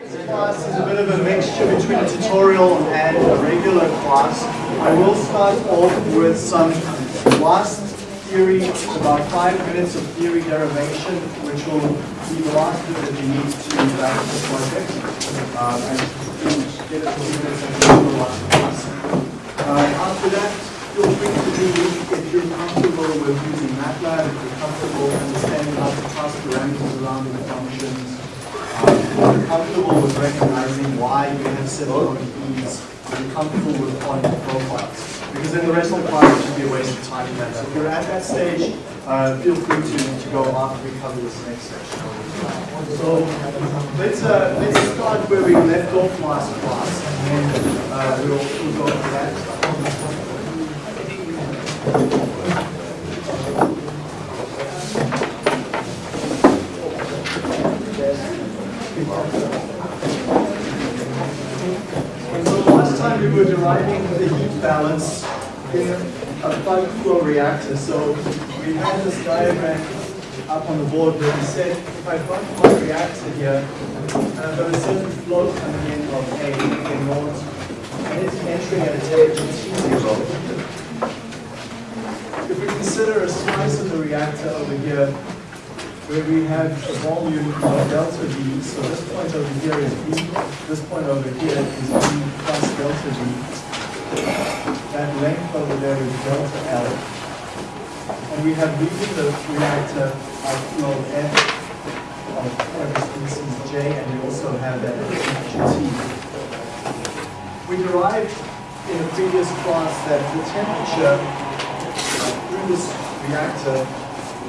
This class is a bit of a mixture between a tutorial and a regular class. I will start off with some last theory, about five minutes of theory derivation, which will be the last bit that you need to wrap the project. Um, and get a few minutes of the last class. Uh, after that, feel free to do if you're comfortable with using MATLAB, if you're comfortable understanding how to pass parameters around in the functions, um, if you're comfortable with recognizing why you have keys, if you're comfortable with point profiles. Because then the rest of the class should be a waste of time. So if you're at that stage, uh, feel free to, to go after we cover this next section. So let's uh, let's start where we left off last class, and then uh, we'll, we'll go to that. And so last time we were deriving the heat balance in a plug flow reactor. So we had this diagram up on the board where we said if I plug my reactor here, I've got a certain flow coming in of A, naught, and it's entering at a temperature T0. If we consider a slice of the reactor over here, where we have a volume of delta V, so this point over here is V, this point over here is V plus delta V. That length over there is delta L. And we have leaving the reactor a flow F of whatever species J, and we also have that temperature T. We derived in a previous class that the temperature through this reactor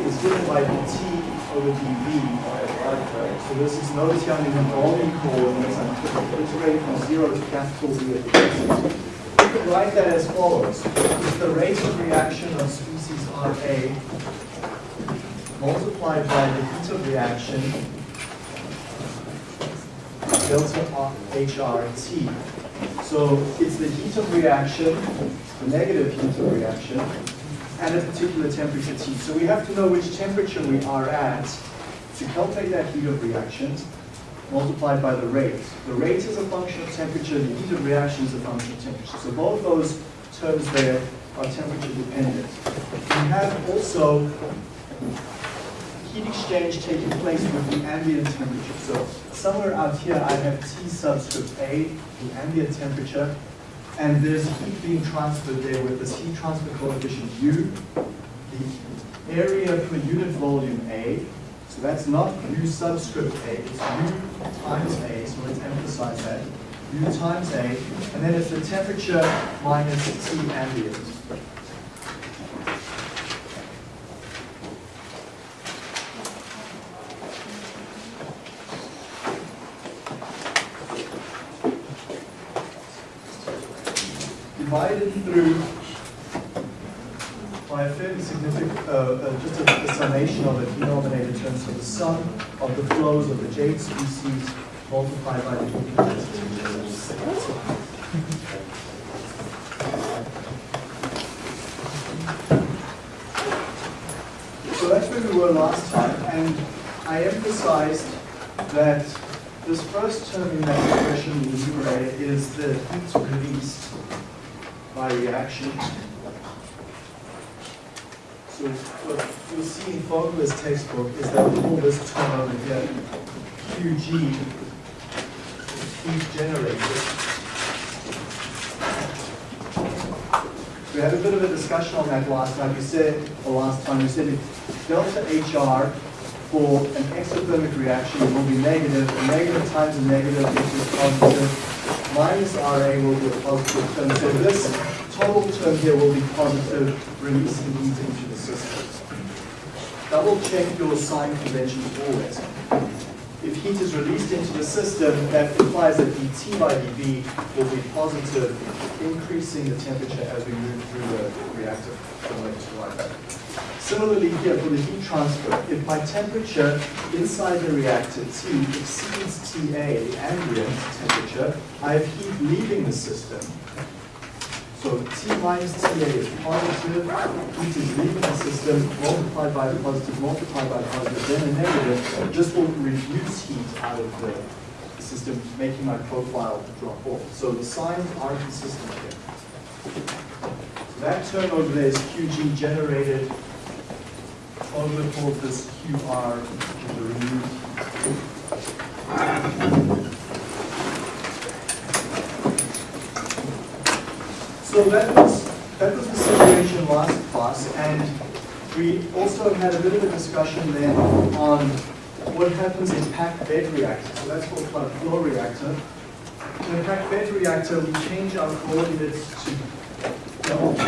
is given by T over dV. So this is notice here I'm in volume coordinates. I'm integrating from zero to capital V at the. We could write that as follows. If the rate of reaction of species Ra multiplied by the heat of reaction delta HRT. So it's the heat of reaction, the negative heat of reaction, at a particular temperature T. So we have to know which temperature we are at to calculate that heat of reaction multiplied by the rate. The rate is a function of temperature, the heat of reaction is a function of temperature. So both those terms there are temperature dependent. We have also heat exchange taking place with the ambient temperature. So somewhere out here I have T subscript A, the ambient temperature, and there's heat being transferred there with this heat transfer coefficient U, the area per unit volume A, so that's not U subscript A, it's U times A, so let's emphasize that, U times A, and then it's the temperature minus T ambient. Divided through by a fairly significant, uh, uh, just a, a, summation of the denominator terms, so the sum of the flows of the jade species multiplied by the heat So that's where we were last time, and I emphasized that this first term in that expression, in the numerator, is the heat released by reaction. So what you'll see in Fogler's textbook is that we call this term over here QG, heat generated. We had a bit of a discussion on that last time. We said, the last time, we said if delta HR for an exothermic reaction will be negative, negative times a negative equals positive, minus RA will be a positive term. So this total term here will be positive, releasing heat into the system. Double check your sign conventions always. If heat is released into the system, that implies that dT by dV will be positive, increasing the temperature as we move through the reactor from left to right. Similarly here for the heat transfer, if my temperature inside the reactor T exceeds TA, the ambient temperature, I have heat leaving the system. So T minus TA is positive, heat is leaving the system, multiplied by positive, multiplied by positive, then a negative. just will reduce heat out of the system, making my profile drop off. So the signs are consistent here. So that term over there is QG generated over called this QR, the removed. So that was, that was the situation last class, and we also had a bit of a discussion then on what happens in packed bed reactor. So that's called flood flow reactor. In a packed bed reactor, we change our coordinates to delta,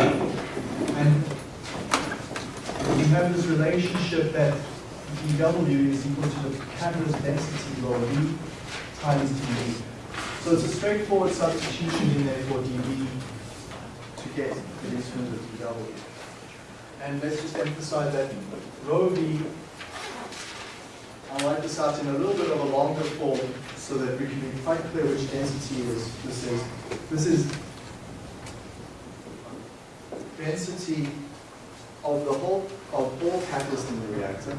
and we have this relationship that dW is equal to the catalyst density rho B times dV. So it's a straightforward substitution in there for dV to get in terms of dW. And let's just emphasize that rho B, I'll write this out in a little bit of a longer form so that we can be quite clear which density is, this is. This is density of the whole, of all catalyst in the reactor.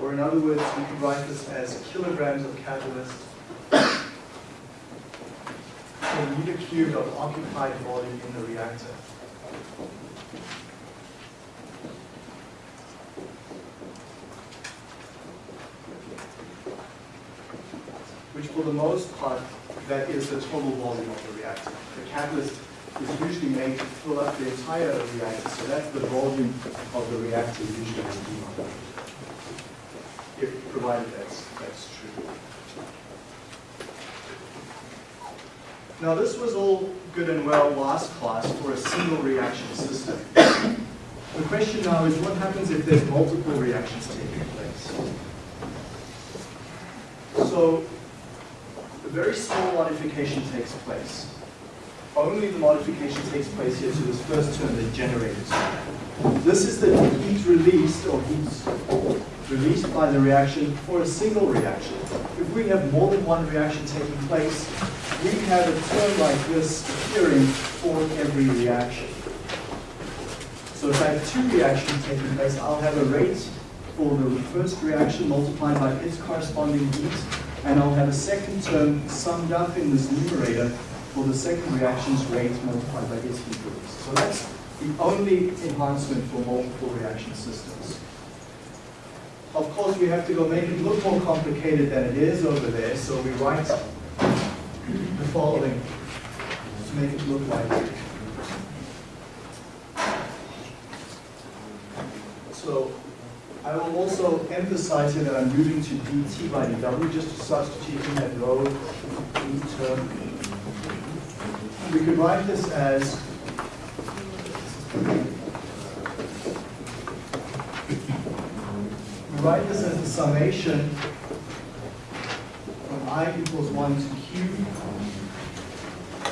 Or in other words, we can write this as kilograms of catalyst per meter cubed of occupied volume in the reactor. For the most part, that is the total volume of the reactor. The catalyst is usually made to fill up the entire reactor, so that's the volume of the reactor usually in if provided that's, that's true. Now this was all good and well last class for a single reaction system. The question now is what happens if there's multiple reactions taking place? So very small modification takes place. Only the modification takes place here to this first term, that generated. This is the heat released or heat released by the reaction for a single reaction. If we have more than one reaction taking place, we have a term like this appearing for every reaction. So if I have two reactions taking place, I'll have a rate for the first reaction multiplied by its corresponding heat, and I'll have a second term summed up in this numerator for the second reaction's rate multiplied by its heat release. So that's the only enhancement for multiple reaction systems. Of course, we have to go make it look more complicated than it is over there, so we write the following to make it look like it. So I will also emphasize here that I'm moving to dt by dw, just to substitute in that low e term. We could write this as we write this as the summation from i equals 1 to q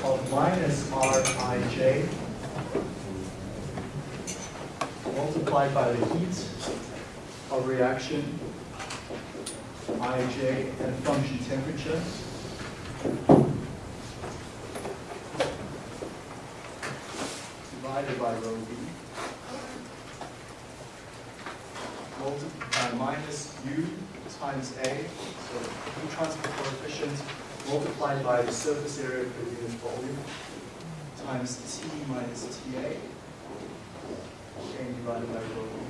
of minus rij multiplied by the heat of reaction ij and function temperature. Divided by rho b. Multiplied by minus u times a, so heat transfer coefficient multiplied by the surface area per unit volume times T minus TA and divided by rho b.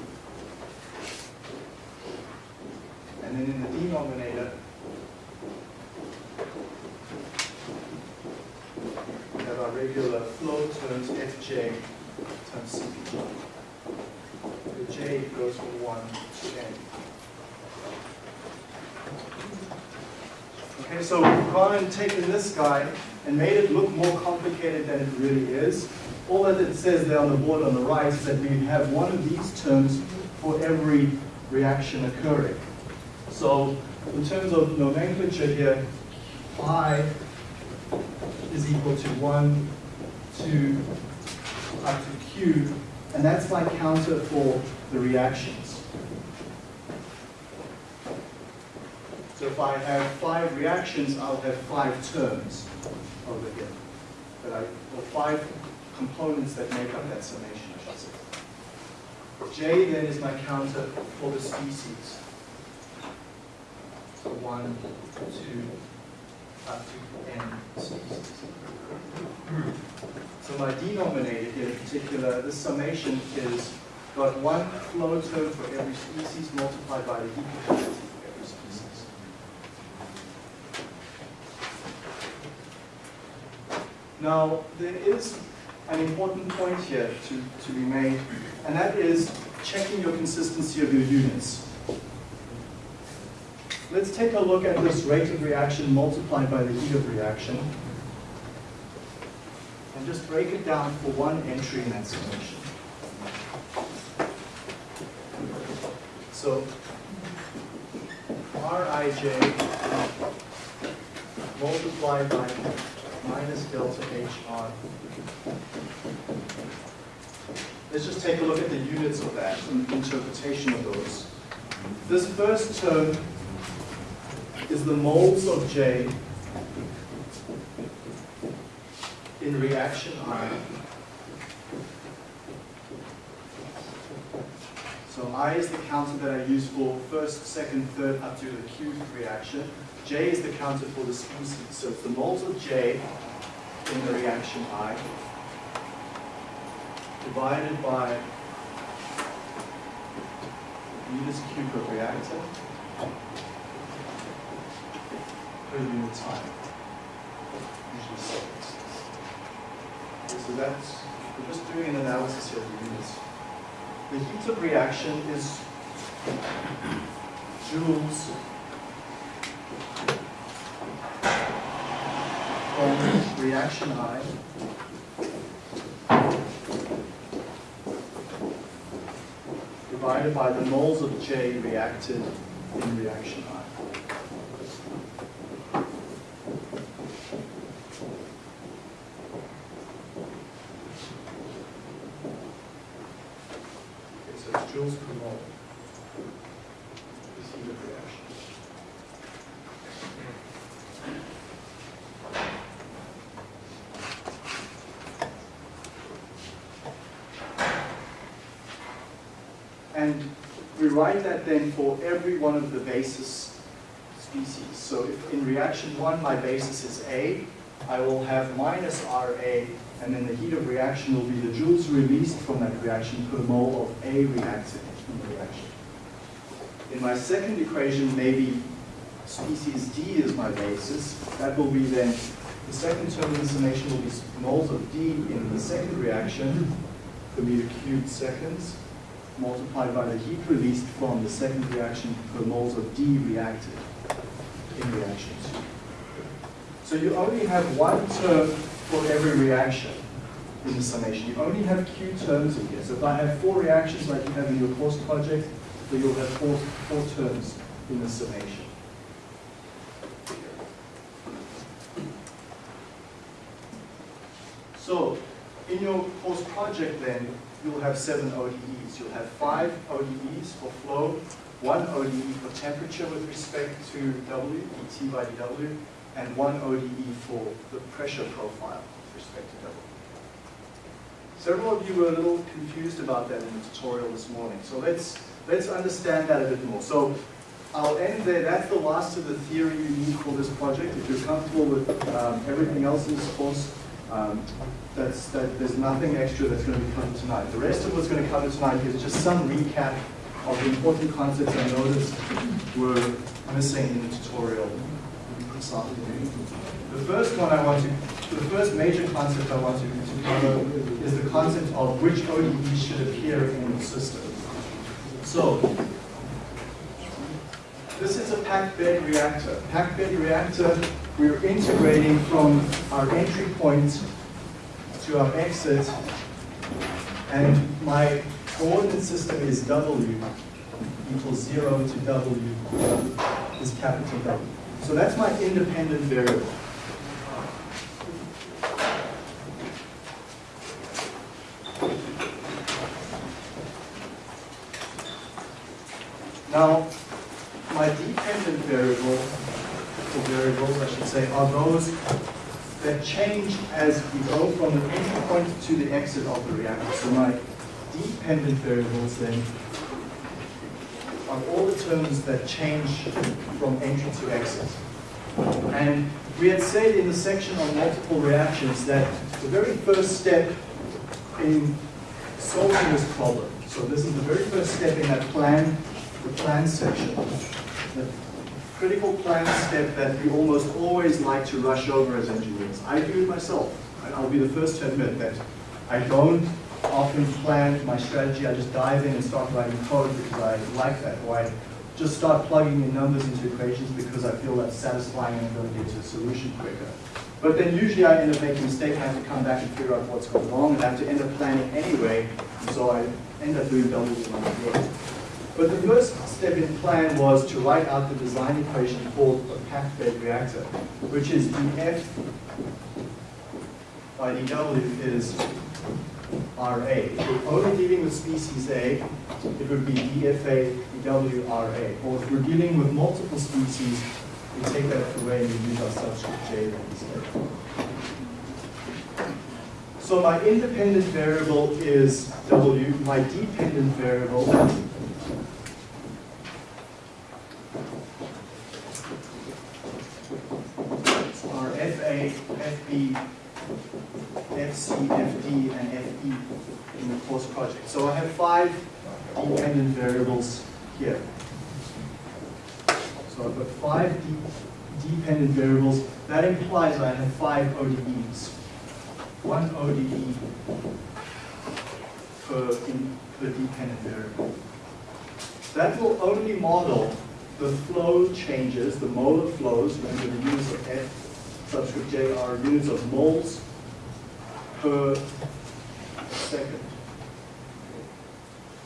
And then in the denominator, we have our regular flow terms Fj times Cp. The J goes from 1 to n. Okay, so we've gone and taken this guy and made it look more complicated than it really is. All that it says there on the board on the right is that we have one of these terms for every reaction occurring. So in terms of nomenclature here, I is equal to 1, 2, up to Q, and that's my counter for the reactions. So if I have five reactions, I'll have five terms over here. But I, or five components that make up that summation, I should say. J then is my counter for the species. So one, two, up to n species. So my denominator here in particular, this summation is got one flow term for every species multiplied by the heat capacity for every species. Now, there is an important point here to, to be made, and that is checking your consistency of your units. Let's take a look at this rate of reaction multiplied by the heat of reaction. And just break it down for one entry in that summation. So Rij multiplied by minus delta HR. Let's just take a look at the units of that and the interpretation of those. This first term is the moles of J in reaction I. So I is the counter that I use for first, second, third, up to the cubed reaction. J is the counter for the species. So it's the moles of J in the reaction I divided by meters cube of reactor time, usually seconds. Okay, so that's, we're just doing an analysis here of the units. The heat of reaction is joules from reaction I divided by the moles of J reacted in reaction I. Okay, so it's joules per mole. This heat of reaction. And we write then for every one of the basis species. So if in reaction one my basis is A, I will have minus RA, and then the heat of reaction will be the joules released from that reaction per mole of A reacted in the reaction. In my second equation, maybe species D is my basis. That will be then, the second term the summation will be moles of D in the second reaction per meter cubed seconds multiplied by the heat released from the second reaction per moles of D reacted in reaction two. So you only have one term for every reaction in the summation. You only have Q terms in here. So if I have four reactions like you have in your course project, then you'll have four, four terms in the summation. So in your course project then, you'll have seven ODEs. You'll have five ODEs for flow, one ODE for temperature with respect to W, by dW, and one ODE for the pressure profile with respect to W. Several of you were a little confused about that in the tutorial this morning. So let's, let's understand that a bit more. So I'll end there. That's the last of the theory you need for this project. If you're comfortable with um, everything else in this course, um, that's, that, there's nothing extra that's going to be covered tonight. The rest of what's going to cover tonight is just some recap of the important concepts I noticed were missing in the tutorial this afternoon. The first one I want to, the first major concept I want to, to cover is the concept of which ODE should appear in the system. So, this is a packed bed reactor. Packed bed reactor, we're integrating from our entry point to our exit, and my coordinate system is W equals 0 to W is capital W. So that's my independent variable. Now, my dependent variable, or variables I should say, are those that change as we go from the entry point to the exit of the reactor. So my dependent variables then are all the terms that change from entry to exit. And we had said in the section on multiple reactions that the very first step in solving this problem, so this is the very first step in that plan, the plan section, critical plan step that we almost always like to rush over as engineers. I do it myself. I'll be the first to admit that I don't often plan my strategy. I just dive in and start writing code because I like that. Or I just start plugging in numbers into equations because I feel that's satisfying and I'm going to get to a solution quicker. But then usually I end up making a mistake, I have to come back and figure out what's going wrong, and I have to end up planning anyway, and so I end up doing double the amount of work. But the first step in the plan was to write out the design equation for a packed bed reactor, which is dF by dW is RA. If we're only dealing with species A, it would be DFA dW RA. Or if we're dealing with multiple species, we take that away and we use our subscript J instead. So my independent variable is W, my dependent variable are FA, FB, FC, FD, and FE in the course project. So I have five dependent variables here. So I've got five de dependent variables. That implies I have five ODEs. One ODE per, in, per dependent variable. That will only model the flow changes, the molar flows, when the units of F subscript J are units of moles per second.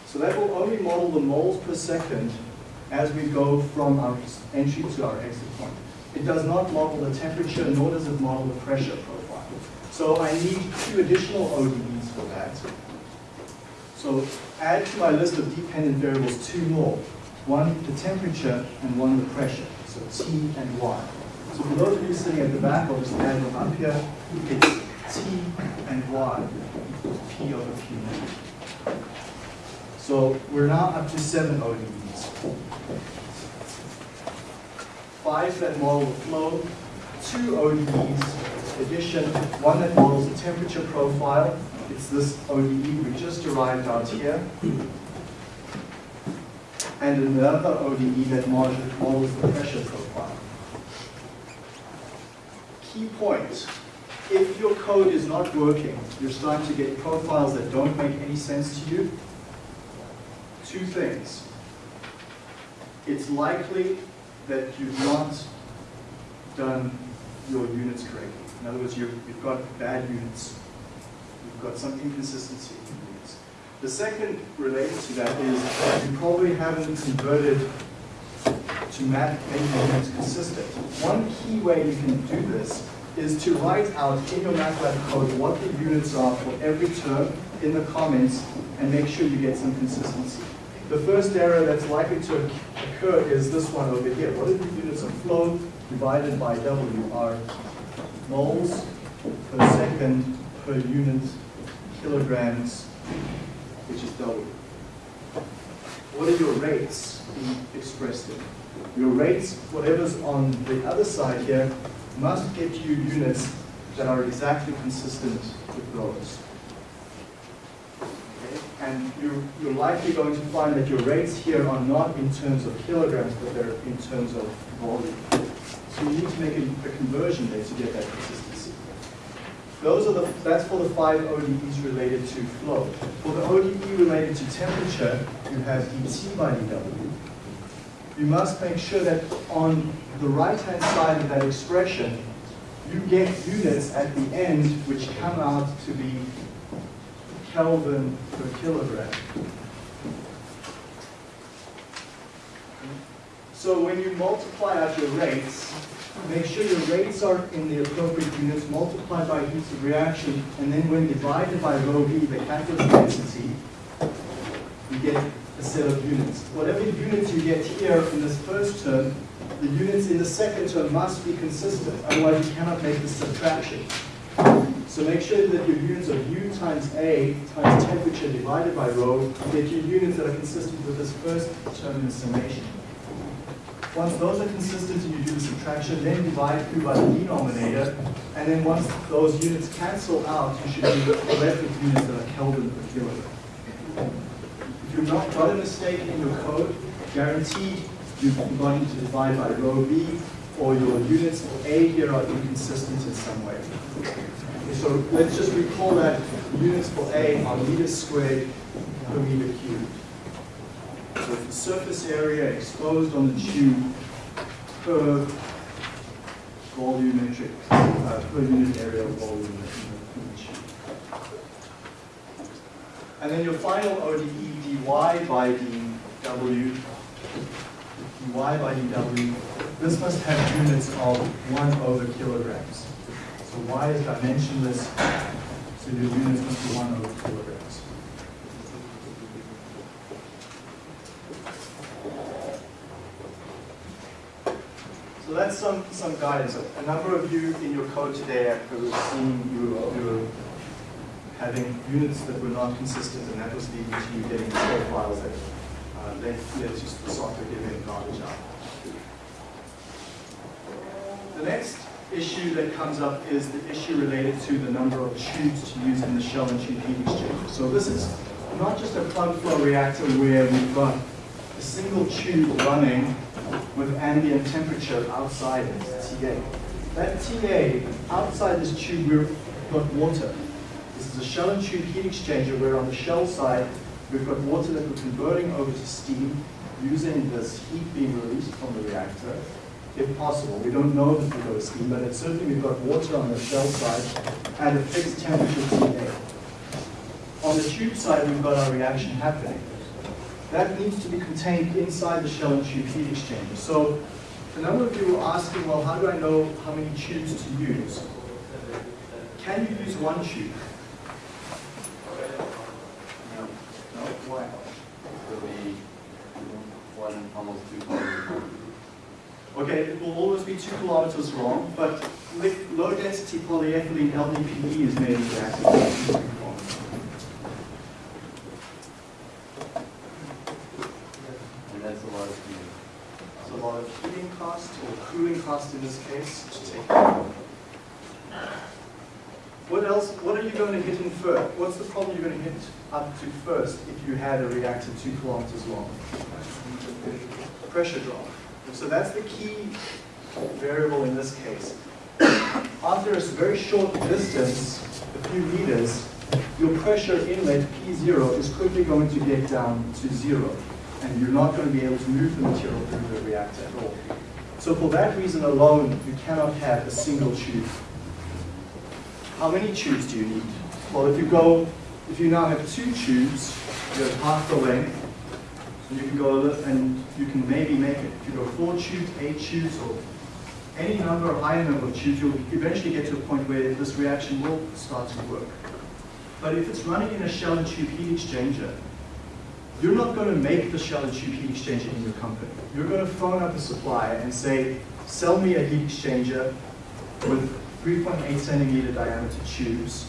So that will only model the moles per second as we go from our entry to our exit point. It does not model the temperature, nor does it model the pressure profile. So I need two additional ODEs for that. So add to my list of dependent variables two more. One the temperature and one the pressure. So T and Y. So for those of you sitting at the back, I'll just add them up here. It's T and Y, P over Q. So we're now up to seven ODEs. Five that model the flow, two ODEs, addition, one that models the temperature profile. It's this ODE we just derived out here and another ODE that models the pressure profile. Key point, if your code is not working, you're starting to get profiles that don't make any sense to you, two things. It's likely that you've not done your units correctly. In other words, you've, you've got bad units. You've got some inconsistency. in units. The second related to that is you probably haven't converted to making units consistent. One key way you can do this is to write out in your MATLAB code what the units are for every term in the comments and make sure you get some consistency. The first error that's likely to occur is this one over here. What are the units of flow divided by W are moles per second per unit kilograms which is W. What are your rates being expressed in? Your rates, whatever's on the other side here, must get you units that are exactly consistent with those. Okay? And you're, you're likely going to find that your rates here are not in terms of kilograms, but they're in terms of volume. So you need to make a, a conversion there to get that consistency. Those are the, that's for the five ODEs related to flow. For the ODE related to temperature, you have dT by dW. You must make sure that on the right-hand side of that expression, you get units at the end which come out to be Kelvin per kilogram. So when you multiply out your rates, make sure your rates are in the appropriate units, multiplied by heat of reaction, and then when divided by rho b, the catalyst density, you get a set of units. Whatever units you get here in this first term, the units in the second term must be consistent, otherwise you cannot make the subtraction. So make sure that your units of U times A times temperature divided by rho get you units that are consistent with this first term in the summation. Once those are consistent and you do the subtraction, then divide through by the denominator, and then once those units cancel out, you should be left with units that are Kelvin per kilogram. If you've not got a mistake in your code, guaranteed you're going to divide by rho B, or your units for A here are inconsistent in some way. So let's just recall that units for A are meters squared per meter cubed. So the surface area exposed on the tube per volumetric, uh, per unit area volume. And then your final ODE dy by dw, dy by dw, this must have units of 1 over kilograms. So y is dimensionless, so your units must be 1 over kilograms. So that's some, some guidance. A number of you in your code today, I've seen you, you were having units that were not consistent, and that was leading to you getting profiles that uh, led, led to the software giving garbage out. The next issue that comes up is the issue related to the number of tubes to use in the shell and tube heat exchanger. So this is not just a plug flow reactor where we've got a single tube running with ambient temperature outside it, TA. That TA, outside this tube, we've got water. This is a shell and tube heat exchanger where on the shell side, we've got water that we're converting over to steam using this heat being released from the reactor, if possible. We don't know if we go to steam, but it's certainly we've got water on the shell side at a fixed temperature TA. On the tube side, we've got our reaction happening that needs to be contained inside the shell and tube heat exchanger. So a number of you were asking, well, how do I know how many tubes to use? Can you use one tube? No, No, why? it'll be one, almost two kilometers. Okay, it will always be two kilometers long, but low density polyethylene LDPE is made exactly. And that's a lot of steam. It's a lot of heating cost or cooling cost in this case to take. What else, what are you going to hit in first? What's the problem you're going to hit up to first if you had a reactor two kilometers long? Pressure drop. So that's the key variable in this case. After a very short distance, a few meters, your pressure inlet P0 is quickly going to get down to zero and you're not going to be able to move the material through the reactor at all. So for that reason alone, you cannot have a single tube. How many tubes do you need? Well, if you go, if you now have two tubes, you have half the length, and you can go a little, and you can maybe make it. If you go four tubes, eight tubes, or any number, higher number of tubes, you'll eventually get to a point where this reaction will start to work. But if it's running in a shell and tube heat exchanger, you're not going to make the shell and tube heat exchanger in your company. You're going to phone up the supplier and say, sell me a heat exchanger with 3.8 centimeter diameter tubes,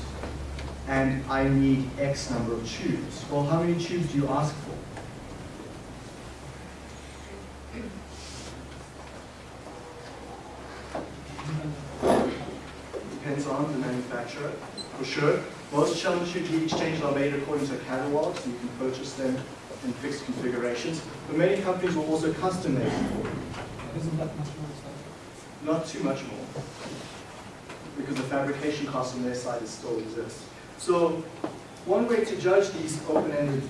and I need X number of tubes. Well, how many tubes do you ask for? Depends on the manufacturer, for sure. Most shell and tube heat exchangers are made according to a catalog, so you can purchase them in fixed configurations. But many companies will also custom make them for you. Not too much more, because the fabrication cost on their side is still exists. So one way to judge these open-ended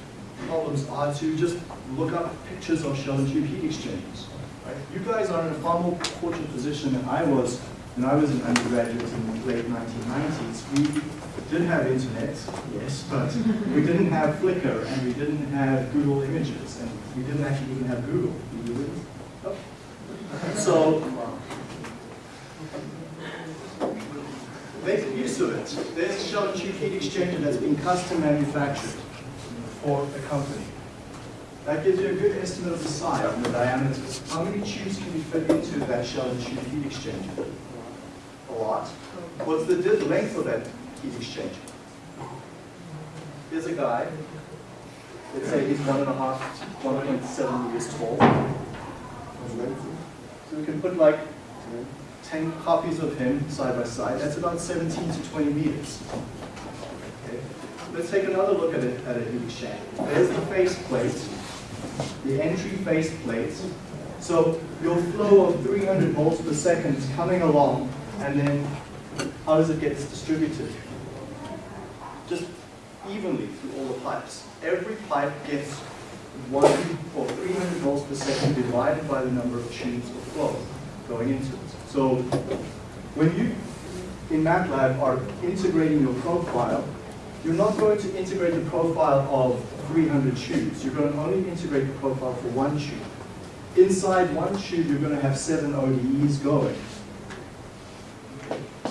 problems are to just look up pictures of shell and tube heat exchangers. Right? You guys are in a far more fortunate position than I was when I was an undergraduate in the late 1990s. We did have internet, yes, but we didn't have Flickr and we didn't have Google Images and we didn't actually even have Google. So use it. There's a shell and tube heat exchanger that's been custom manufactured for a company. That gives you a good estimate of the size and the diameter. How many tubes can you fit into that shell and tube heat exchanger? A lot. What's the length of that heat exchanger? Here's a guy. Let's say he's one and a half, one point seven meters tall. So we can put like 10 copies of him side by side. That's about 17 to 20 meters. Okay. Let's take another look at it at a heat exchanger. There's the face plate, the entry face plate. So your flow of 300 volts per second is coming along, and then how does it get distributed? Just evenly through all the pipes. Every pipe gets one or 300 volts per second divided by the number of tubes of flow going into it. So when you in MATLAB are integrating your profile, you're not going to integrate the profile of 300 tubes. You're going to only integrate the profile for one tube. Inside one tube, you're going to have seven ODEs going.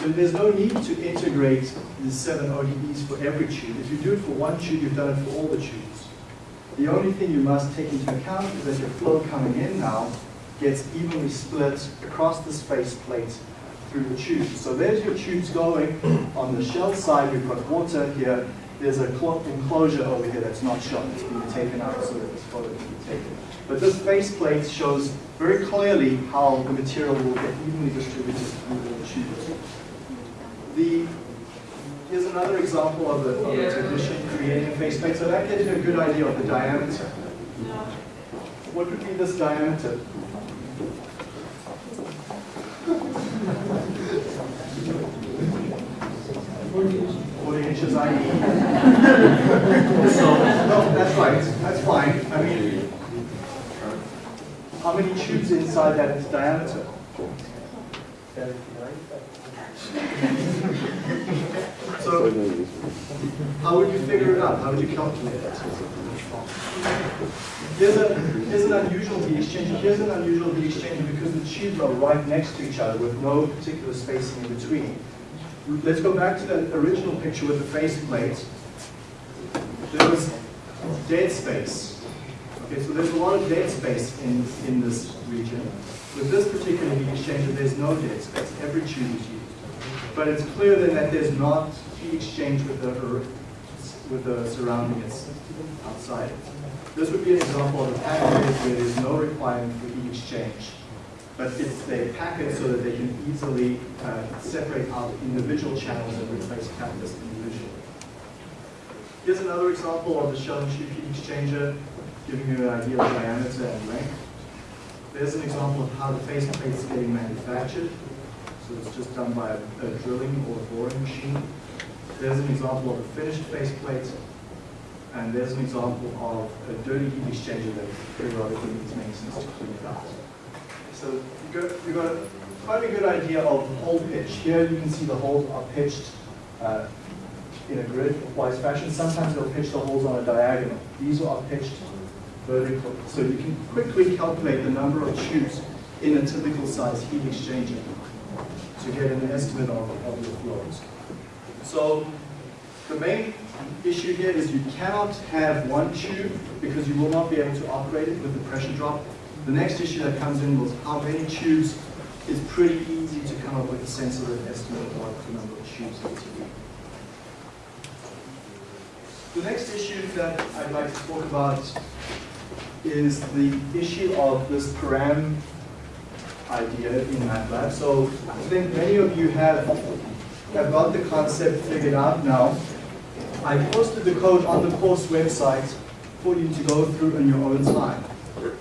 So there's no need to integrate the seven ODEs for every tube. If you do it for one tube, you've done it for all the tubes. The only thing you must take into account is that your flow coming in now gets evenly split across this face plate through the tubes. So there's your tubes going. On the shell side, we've got water here. There's a clo- enclosure over here that's not shown. It's been taken out so that this photo can be taken. But this face plate shows very clearly how the material will get evenly distributed through the tubes. The, here's another example of the, of the technician creating a face plate. So that gives you a good idea of the diameter. What would be this diameter? Inches I E. So, no, that's right, that's fine. I mean, how many tubes inside that diameter? So, how would you figure it out? How would you calculate it? Here's, a, here's an unusual heat exchanger. Here's an unusual heat exchanger because the tubes are right next to each other with no particular spacing in between. Let's go back to that original picture with the face plate. There was dead space. Okay, so there's a lot of dead space in, in this region. With this particular heat exchanger, there's no dead space. Every tube is used. But it's clear then that there's not heat exchange with the, with the surrounding outside. This would be an example of a packet where there's no requirement for heat exchange. But it's they pack it so that they can easily uh, separate out individual channels and replace catalyst individually. Here's another example of the shell and tube heat exchanger, giving you an idea of diameter and length. There's an example of how the face plate is getting manufactured. So it's just done by a, a drilling or a boring machine. There's an example of a finished face plate. And there's an example of a dirty heat exchanger that periodically needs maintenance to clean it out. So you got, you got a good idea of hole pitch. Here you can see the holes are pitched uh, in a grid-wise fashion. Sometimes they'll pitch the holes on a diagonal. These are pitched vertically. So you can quickly calculate the number of tubes in a typical size heat exchanger to get an estimate of, of your flows. So the main issue here is you cannot have one tube because you will not be able to operate it with the pressure drop. The next issue that comes in was how many tubes It's pretty easy to come up with a sensible estimate of the number of tubes be. The next issue that I'd like to talk about is the issue of this param idea in MATLAB. So I think many of you have, have got the concept figured out now. I posted the code on the course website for you to go through in your own time.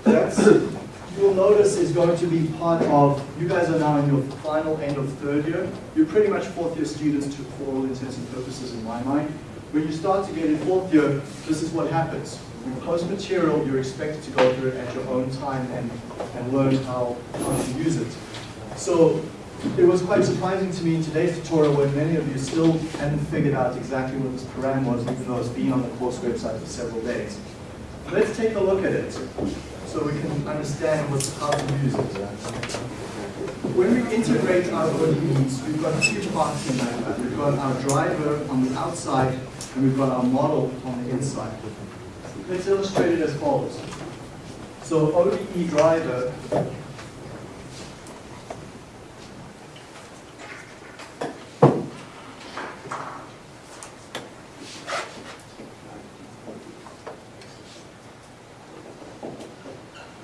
That's, you will notice is going to be part of, you guys are now in your final end of third year. You're pretty much fourth year students to, for all intents and purposes in my mind. When you start to get in fourth year, this is what happens. You post material, you're expected to go through it at your own time and, and learn how, how to use it. So it was quite surprising to me in today's tutorial when many of you still hadn't figured out exactly what this param was, even though it's been on the course website for several days. Let's take a look at it so we can understand what's, how to use it. When we integrate our ODEs, we've got two parts in that. We've got our driver on the outside and we've got our model on the inside. let's illustrate it as follows. So ODE driver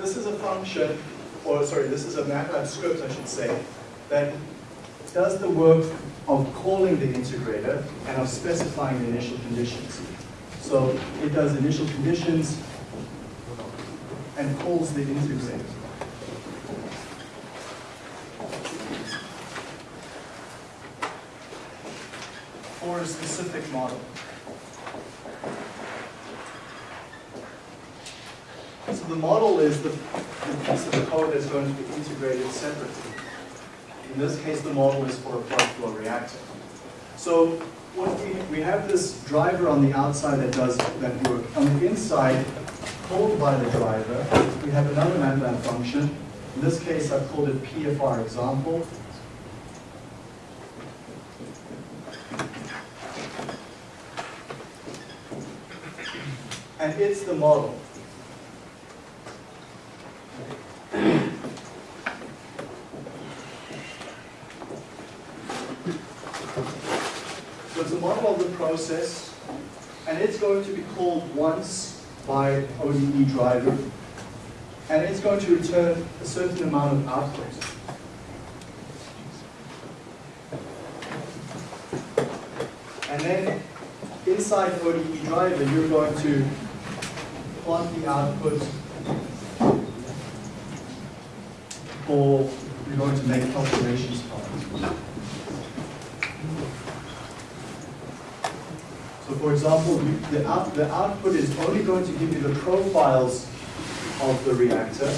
This is a function, or sorry, this is a MATLAB script, I should say, that does the work of calling the integrator and of specifying the initial conditions. So it does initial conditions and calls the integrator. For a specific model. So the model is the, piece of code that's going to be integrated separately. In this case, the model is for a plug flow reactor. So what we, we have this driver on the outside that does that work. On the inside, called by the driver, we have another MATLAB function. In this case, I've called it PFR example. And it's the model. So it's a model of the process, and it's going to be called once by ODE driver, and it's going to return a certain amount of output. And then inside ODE driver, you're going to plot the output for, you're going to make calculations from it. For example, you- the, out, the output is only going to give you the profiles of the reactor,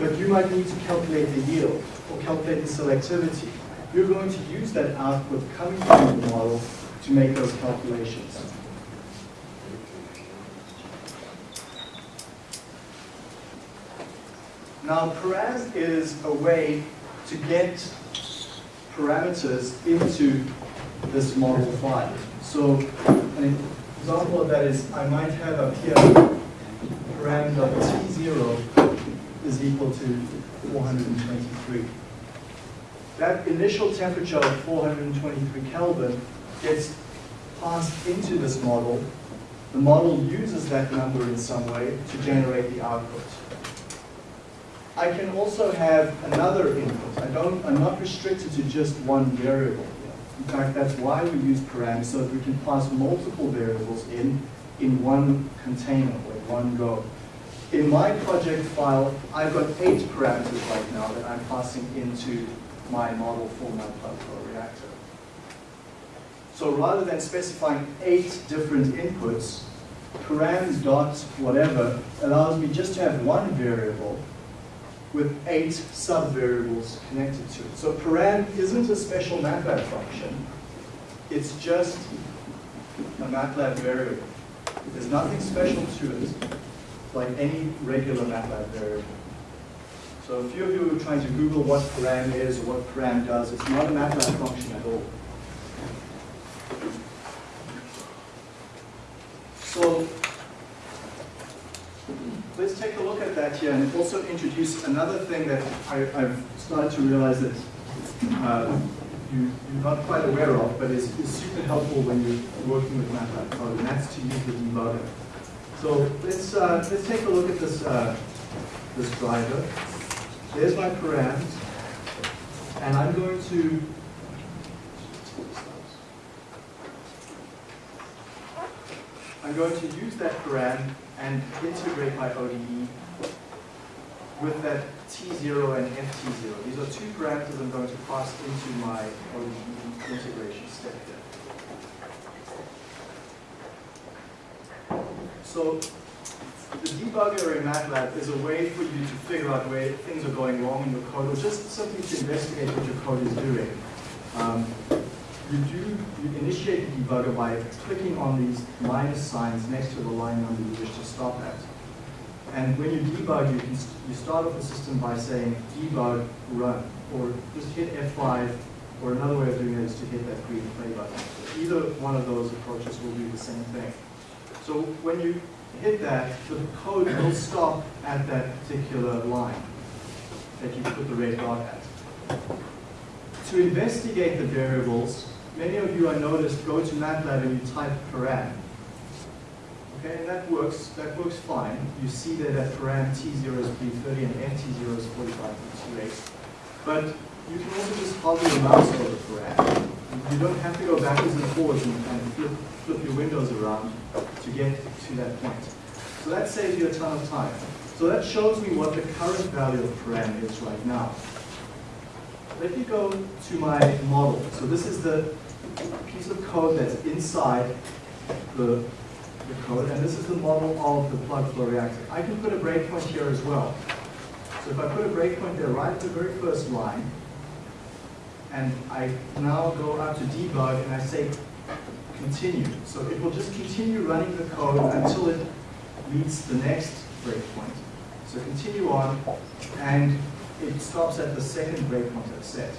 but you might need to calculate the yield or calculate the selectivity. You're going to use that output coming from the model to make those calculations. Now, param is a way to get parameters into this model file. So an example of that is I might have up here parameter T0 is equal to 423. That initial temperature of 423 Kelvin gets passed into this model. The model uses that number in some way to generate the output. I can also have another input. I don't, I'm not restricted to just one variable. In fact, that's why we use params, so that we can pass multiple variables in, in one container, or in one go. In my project file, I've got eight parameters right now that I'm passing into my model for my plug flow reactor. So rather than specifying eight different inputs, params dot whatever allows me just to have one variable with eight sub-variables connected to it. So param isn't a special MATLAB function. It's just a MATLAB variable. There's nothing special to it, like any regular MATLAB variable. So a few of you are trying to Google what param is or what param does. It's not a MATLAB function at all. So let's take a look at that here and also introduce another thing that I, I've started to realize that uh, you, you're not quite aware of, but is, is super helpful when you're working with MATLAB code, and that's to use the debugger. So let's, uh, let's take a look at this, uh, this driver. There's my params, and I'm going to I'm going to use that param and integrate my ODE with that T0 and FT0. These are two parameters I'm going to pass into my ODE integration step here. So the debugger in MATLAB is a way for you to figure out where things are going wrong in your code or just simply to investigate what your code is doing. Um, you do, you initiate the debugger by clicking on these minus signs next to the line number you wish to stop at. And when you debug, you can you start off the system by saying debug run, or just hit F5, or another way of doing it is to hit that green play button. So either one of those approaches will do the same thing. So when you hit that, the code will stop at that particular line that you put the red dot at. To investigate the variables, many of you I noticed go to MATLAB and you type param. Okay, and that works, that works fine. You see there that param T0 is B30 and NT0 is 45.28. But you can also just hover your mouse over param. You don't have to go backwards and forwards and, and flip, flip your windows around to get to that point. So that saves you a ton of time. So that shows me what the current value of param is right now. Let me go to my model. So this is the piece of code that's inside the, the code, and this is the model of the plug flow reactor. I can put a breakpoint here as well. So if I put a breakpoint there right at the very first line, and I now go out to debug and I say continue. So it will just continue running the code until it meets the next breakpoint. So continue on, and it stops at the second breakpoint I've set.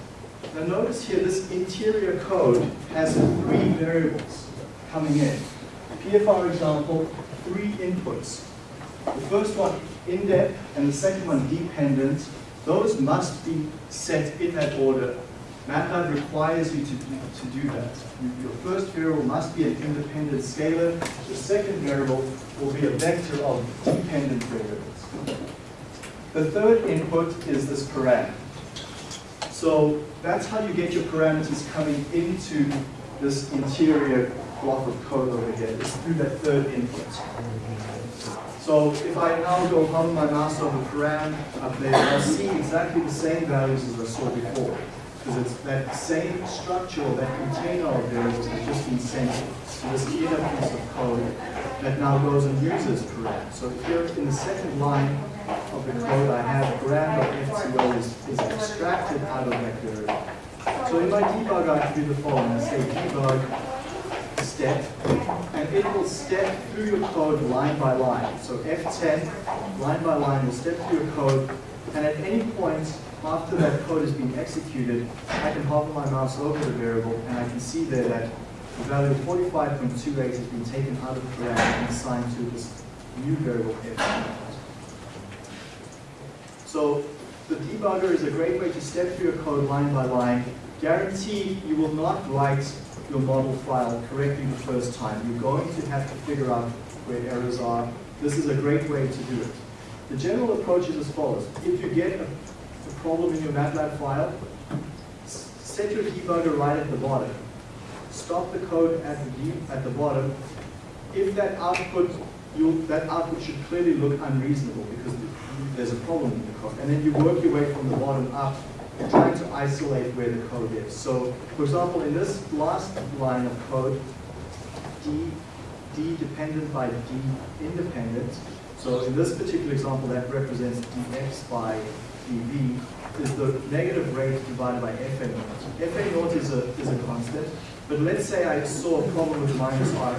Now notice here, this interior code has three variables coming in. PFR example, three inputs. The first one, indep, and the second one, dependent. Those must be set in that order. MATLAB requires you to, to do that. Your first variable must be an independent scalar. The second variable will be a vector of dependent variables. The third input is this param. So that's how you get your parameters coming into this interior block of code over here, is through that third input. So if I now go hover my mouse over param up there, I'll see exactly the same values as I saw before. Because it's that same structure, that container of variables just been sent to this inner piece of code that now goes and uses param. So here in the second line of the code, I have param.ftl is, is extracted out of that variable. So in my debug, I can do the following. I say debug step, and it will step through your code line by line. So F10, line by line, will step through your code, and at any point after that code has been executed, I can hover my mouse over the variable, and I can see there that the value of 45.28 has been taken out of the param and assigned to this new variable F10. So the debugger is a great way to step through your code line by line. Guarantee you will not write your model file correctly the first time. You're going to have to figure out where errors are. This is a great way to do it. The general approach is as follows. If you get a, a problem in your MATLAB file, set your debugger right at the bottom. Stop the code at the, at the bottom. If that output, that output should clearly look unreasonable because there's a problem in the code. And then you work your way from the bottom up trying to isolate where the code is. So, for example, in this last line of code, D, D dependent by D independent. So in this particular example, that represents dx by dv is the negative rate divided by fa naught. Fa naught is a, is a constant, but let's say I saw a problem with minus Ra.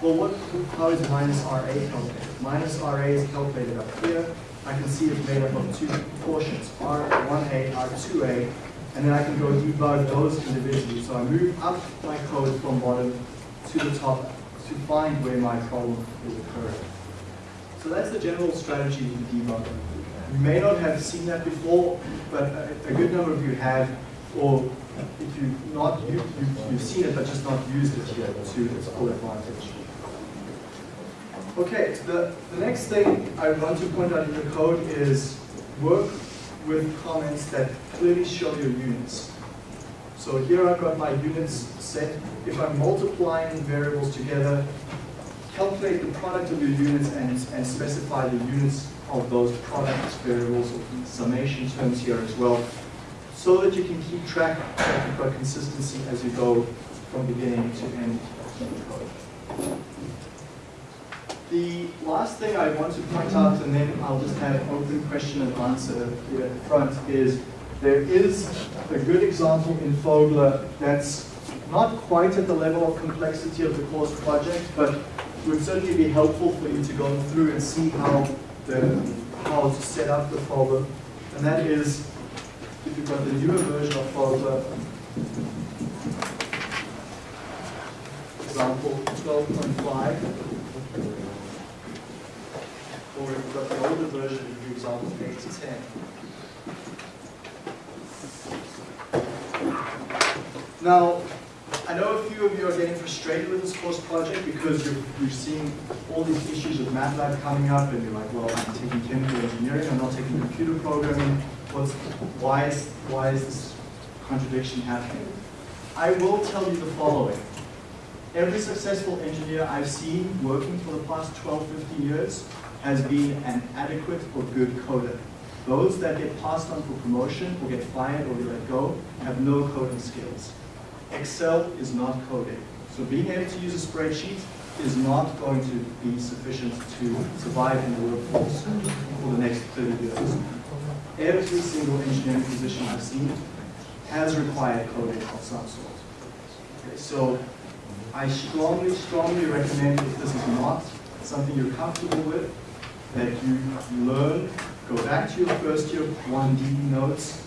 Well, what, how is minus Ra calculated? Minus Ra is calculated up here. I can see it's made up of two portions, R1A, R2A, and then I can go debug those individually. So I move up my code from bottom to the top to find where my problem is occurring. So that's the general strategy the debugger. You may not have seen that before, but a, a good number of you have, or if you've not, you, you, you've seen it but just not used it yet to its full advantage. Okay, the, the next thing I want to point out in the code is work with comments that clearly show your units. So here I've got my units set. If I'm multiplying variables together, calculate the product of your units and, and specify the units of those product variables or summation terms here as well, so that you can keep track you've consistency as you go from beginning to end of the code. The last thing I want to point out, and then I'll just have open question and answer here at the front, is there is a good example in Fogler that's not quite at the level of complexity of the course project, but would certainly be helpful for you to go through and see how the how to set up the Fogler. And that is, if you've got the newer version of Fogler, example 12.5, Or we've got the older version, for example, eight to ten. Now, I know a few of you are getting frustrated with this course project because you're, you're seeing all these issues with MATLAB coming up and you're like, well, I'm taking chemical engineering, I'm not taking computer programming. What's, why is, why is this contradiction happening? I will tell you the following. Every successful engineer I've seen working for the past 12, 15 years has been an adequate or good coder. Those that get passed on for promotion or get fired or get let go have no coding skills. Excel is not coding. So being able to use a spreadsheet is not going to be sufficient to survive in the workforce for the next 30 years. Every single engineering position I've seen has required coding of some sort. Okay, so I strongly, strongly recommend if this is not something you're comfortable with, that you learn, go back to your first year 1D notes,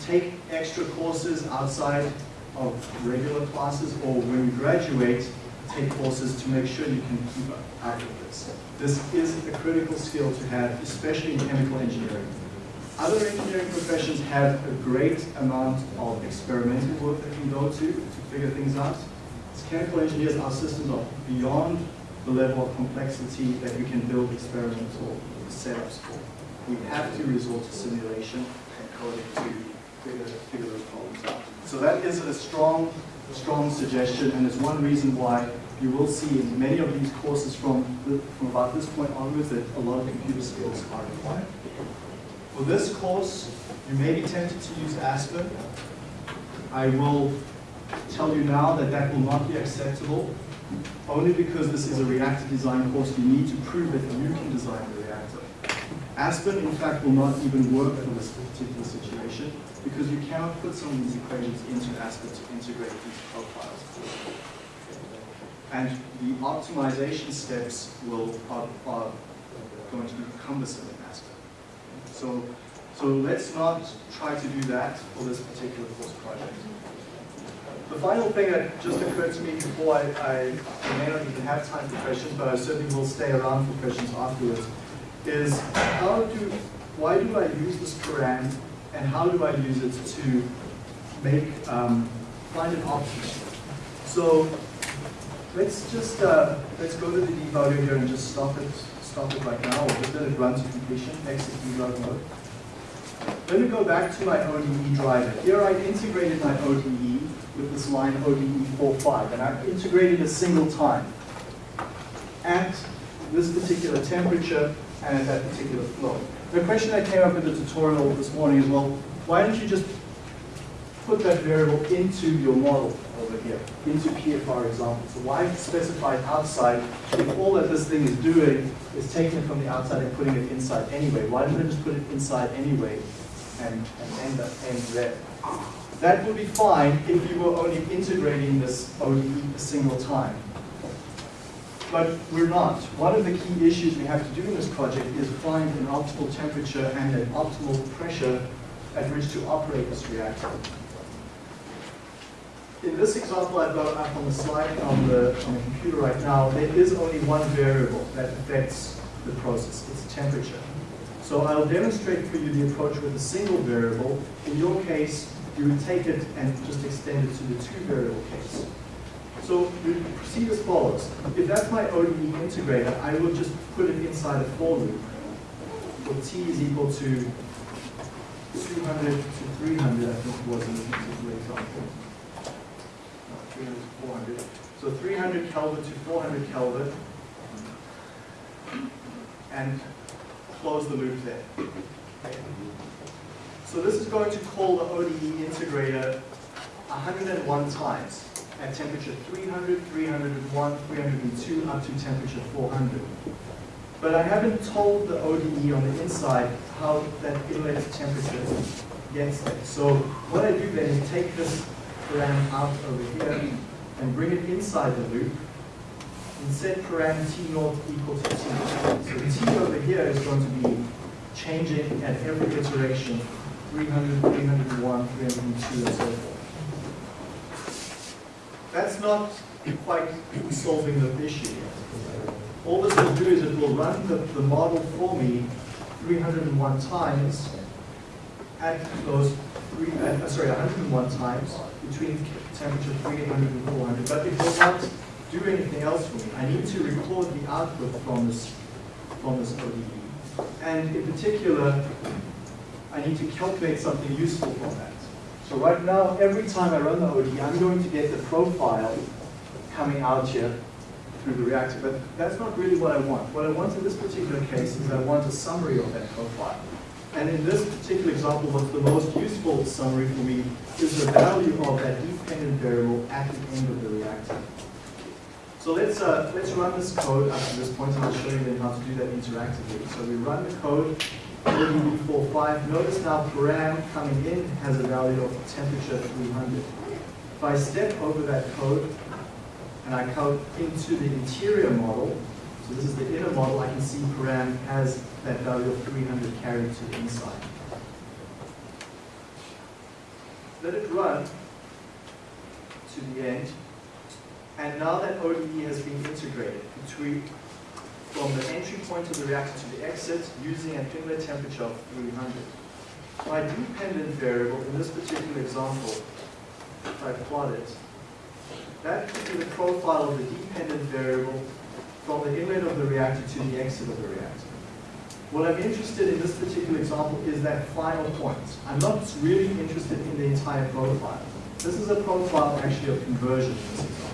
take extra courses outside of regular classes, or when you graduate, take courses to make sure you can keep up with this. This is a critical skill to have, especially in chemical engineering. Other engineering professions have a great amount of experimental work they can go to to figure things out. As chemical engineers, our systems are beyond the level of complexity that we can build experimental setups for. We have to resort to simulation and coding to figure, figure those problems out. So that is a strong, strong suggestion, and it's one reason why you will see in many of these courses from, the- from about this point onwards that a lot of computer skills are required. For this course, you may be tempted to use Aspen. I will tell you now that that will not be acceptable, only because this is a reactor design course, you need to prove that you can design the Aspen, in fact, will not even work in this particular situation, because you cannot put some of these equations into Aspen to integrate these profiles. And the optimization steps will, are, are going to be cumbersome in Aspen. So, so let's not try to do that for this particular course project. The final thing that just occurred to me before I, I may not even have time for questions, but I certainly will stay around for questions afterwards, is how do, why do I use this param and how do I use it to make, um, find an option? So let's just, uh, let's go to the debugger here and just stop it, stop it right now, or just let it run to completion, exit debug mode. Let me go back to my ODE driver. Here I integrated my ODE with this line ODE 45, and I've integrated a single time at this particular temperature and at that particular flow. The question that came up in the tutorial this morning is, well, why don't you just put that variable into your model over here, into PFR example. So why specify it outside if all that this thing is doing is taking it from the outside and putting it inside anyway? Why don't I just put it inside anyway and, and end, up, end there? That would be fine if you were only integrating this ODE a single time. But we're not. One of the key issues we have to do in this project is find an optimal temperature and an optimal pressure at which to operate this reactor. In this example I've got up on the slide on the, on the computer right now, there is only one variable that affects the process, it's temperature. So I'll demonstrate for you the approach with a single variable. In your case, you would take it and just extend it to the two variable case. So we proceed as follows. If that's my ODE integrator, I will just put it inside a for loop where t is equal to 200 to 300, I think it was in this particular example. No, 300 to 400. So 300 Kelvin to 400 Kelvin. And close the loop there. So this is going to call the ODE integrator 101 times at temperature 300, 301, 302, up to temperature 400. But I haven't told the ODE on the inside how that inlet temperature gets there. So what I do then is take this param out over here and bring it inside the loop and set param T naught equal to T. So T over here is going to be changing at every iteration 300, 301, 302, and so forth. That's not quite solving the issue yet. All this will do is it will run the, the model for me 301 times at those three, uh, sorry, 101 times between temperature 300 and 400, but it will not do anything else for me. I need to record the output from this, from this ODE. And in particular, I need to calculate something useful from that. So right now, every time I run the ODE, I'm going to get the profile coming out here through the reactor, but that's not really what I want. What I want in this particular case is I want a summary of that profile. And in this particular example, what's the most useful summary for me is the value of that dependent variable at the end of the reactor. So let's, uh, let's run this code up to this point, and I'll show you then how to do that interactively. So we run the code, ODE45. Notice now param coming in has a value of temperature 300. If I step over that code, and I come into the interior model, so this is the inner model, I can see param has that value of 300 carried to the inside. Let it run to the end, and now that ODE has been integrated between from the entry point of the reactor to the exit using an inlet temperature of 300. My dependent variable in this particular example, if I plot it, that could be the profile of the dependent variable from the inlet of the reactor to the exit of the reactor. What I'm interested in this particular example is that final point. I'm not really interested in the entire profile. This is a profile actually of conversion in this example.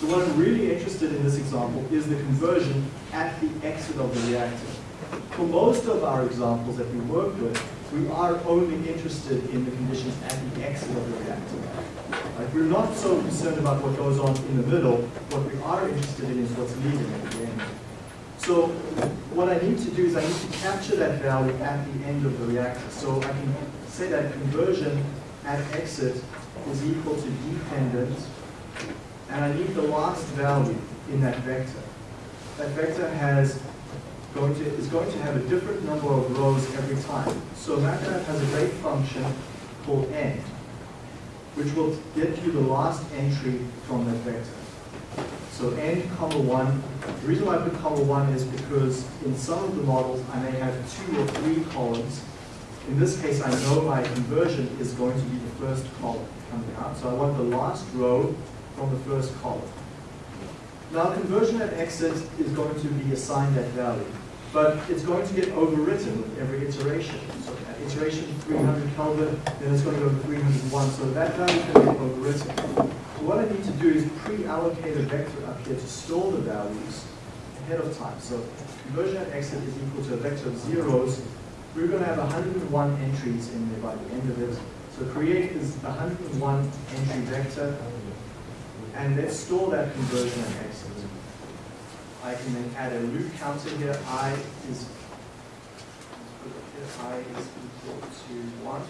So what I'm really interested in this example is the conversion at the exit of the reactor. For most of our examples that we work with, we are only interested in the conditions at the exit of the reactor. We're not so concerned about what goes on in the middle. What we are interested in is what's leaving at the end. So what I need to do is I need to capture that value at the end of the reactor. So I can say that conversion at exit is equal to dependent, and I need the last value in that vector. That vector has going to, is going to have a different number of rows every time. So MATLAB has a great function called end, which will get you the last entry from that vector. So n comma 1, the reason why I put comma 1 is because in some of the models I may have two or three columns. In this case, I know my conversion is going to be the first column coming out. So I want the last row from the first column. Now conversion at exit is going to be assigned that value, but it's going to get overwritten with every iteration. So at iteration 300 Kelvin, then it's going to go to 301, so that value can get overwritten. So what I need to do is pre-allocate a vector up here to store the values ahead of time. So conversion at exit is equal to a vector of zeros. We're going to have 101 entries in there by the end of it. So create is 101 entry vector, and let's store that conversion at exit. I can then add a loop counter here. I is I is equal to one.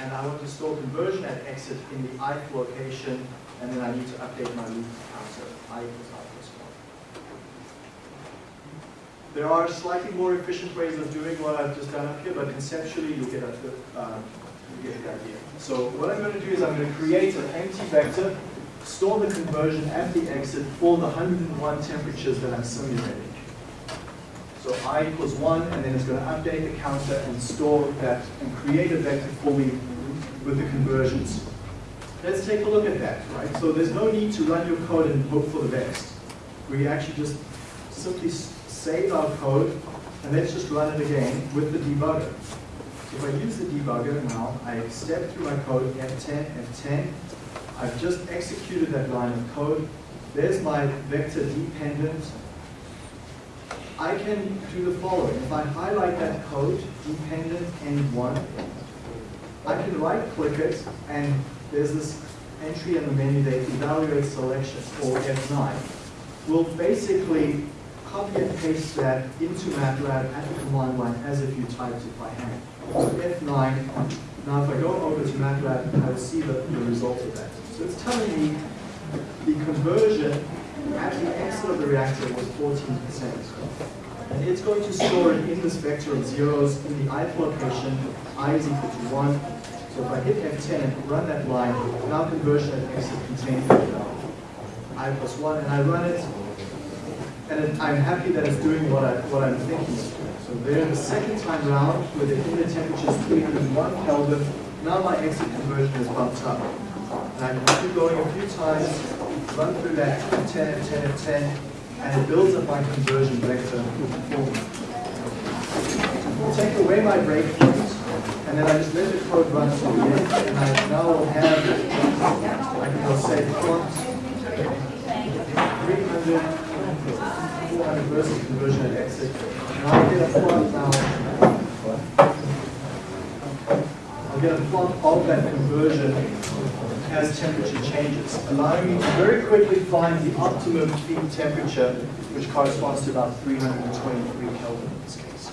And I want to store conversion at exit in the ith location, and then I need to update my loop counter. I equals i plus one. There are slightly more efficient ways of doing what I've just done up here, but conceptually you'll get a, um, you get the idea. So what I'm going to do is I'm going to create an empty vector, store the conversion at the exit for the 101 temperatures that I'm simulating. So i equals 1, and then it's going to update the counter and store that and create a vector for me with the conversions. Let's take a look at that, right? So there's no need to run your code and hope for the best. We actually just simply save our code, and let's just run it again with the debugger. If I use the debugger now, I step through my code, F10, F10. I've just executed that line of code. There's my vector dependent. I can do the following. If I highlight that code, dependent end1, I can right click it and there's this entry in the menu that evaluates selection or F9. We'll basically copy and paste that into MATLAB at the command line as if you typed it by hand. So F9, now if I go over to MATLAB, I'll see the, the result of that. So it's telling me the conversion at the exit of the reactor was 14%. And it's going to store it in this vector of zeros in the ith location, i is equal to 1. So if I hit F10 and run that line, now conversion at exit contains i plus 1, and I run it, and I'm happy that it's doing what I, what I'm thinking. So there, the second time round, where the inlet temperature is 301 Kelvin, now my exit conversion is bumped up. And I can keep going a few times, run through that 10, 10, 10, and it builds up my conversion vector. Take away my breakpoint, and then I just let the code run to the end, and I now have, I can go say prompt 300, 400 conversion at exit. And I'll get a plot now. I'll get a plot of that conversion as temperature changes, allowing me to very quickly find the optimum feed temperature, which corresponds to about 323 Kelvin in this case.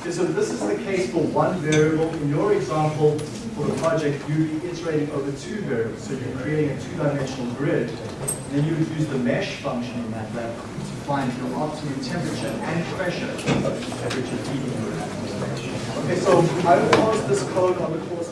Okay, so this is the case for one variable. In your example, for the project, you'd be iterating over two variables. So you're creating a two-dimensional grid. And then you would use the mesh function in MATLAB to find your optimum temperature and pressure temperature feeding grid. Okay, so I will pause this code on the course.